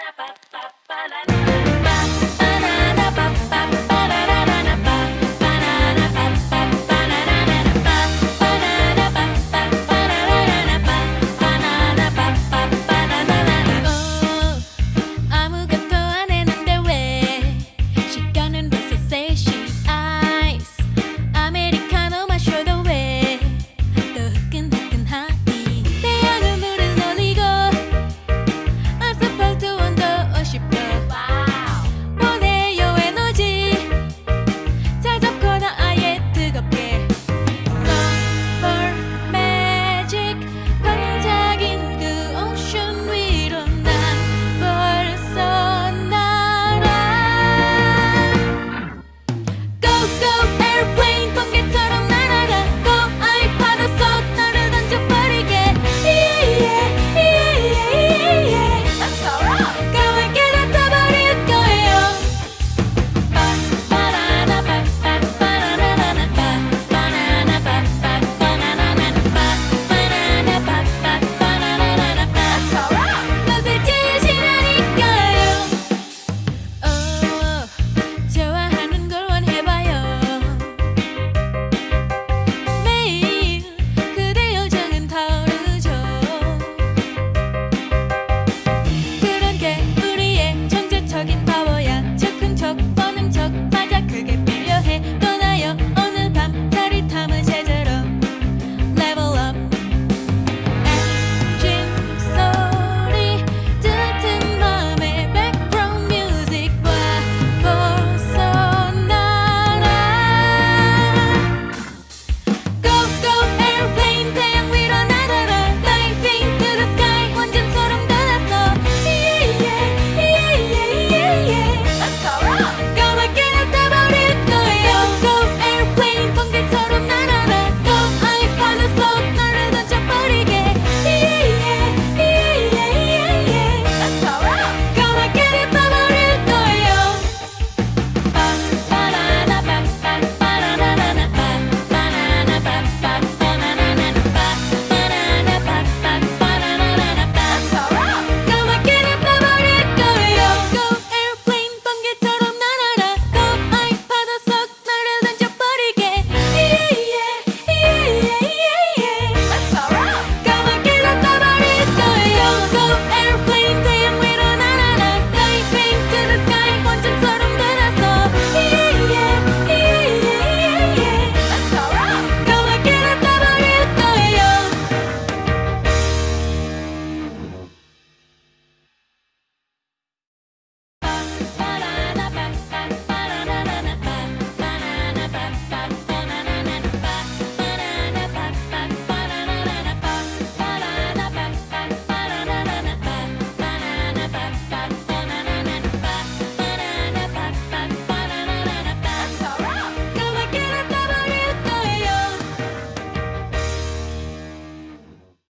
la pa pa pa la la